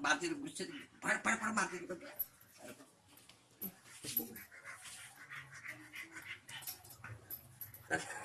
martir buset par par par martir Ha ha.